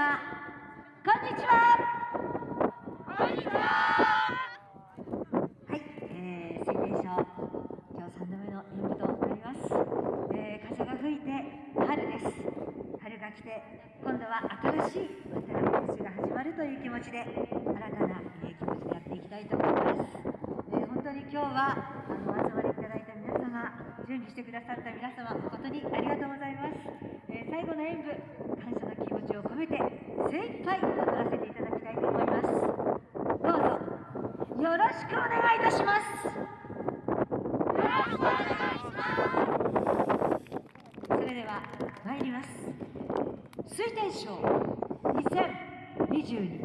様こんにちは。こんにちは。はい、えー、水天賞今日3度目の演舞となります、えー、風が吹いて春です。春が来て今度は新しい渡辺年が始まるという気持ちで新たな、えー、気持ちでやっていきたいと思います、えー、本当に今日はあのお集まりいただいた皆様準備してくださった皆様誠にありがとうございます、えー、最後の演舞感謝の気持ちを込めて精一杯踊らせていただきたいと思います。どうぞよろしくお願いいたします。よろしくお願いします。それでは参ります。水天賞2022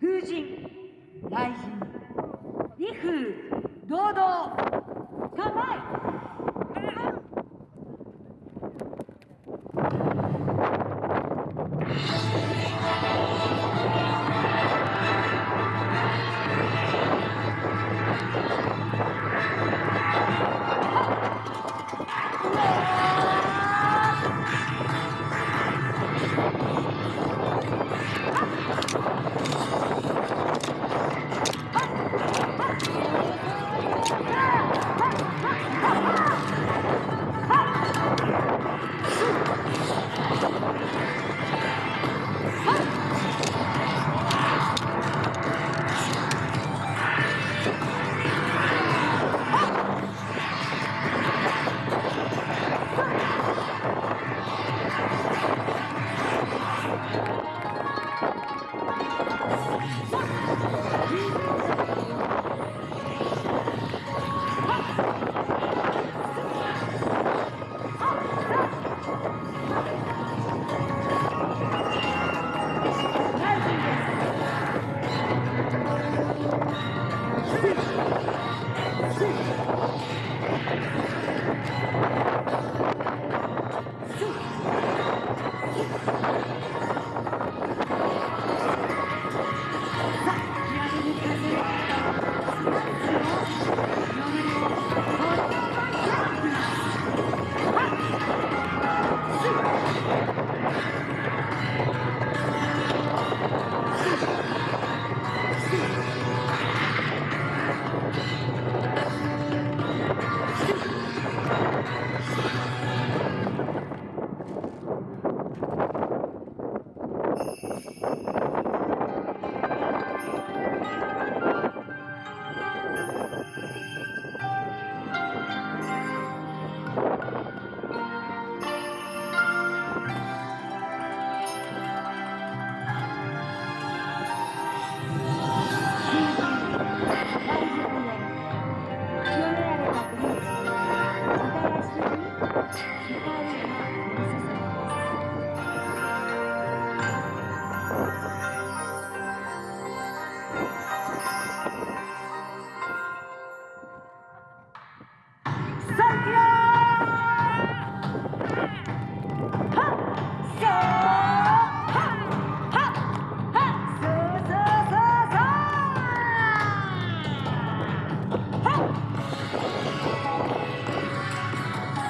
風神雷神威風堂々構え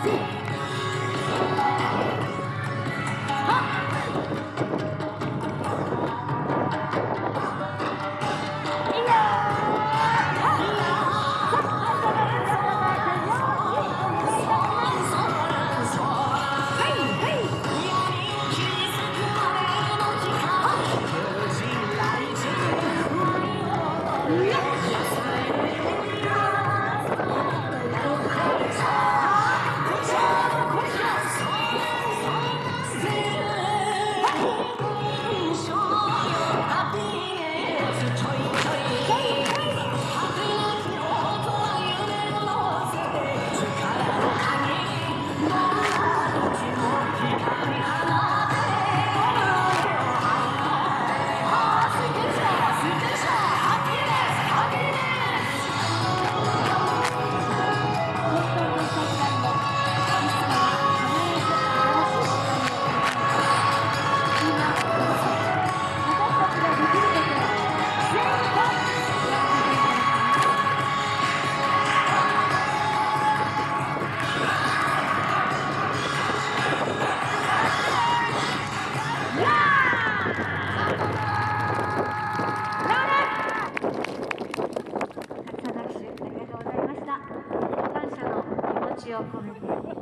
走。ちを込めて礼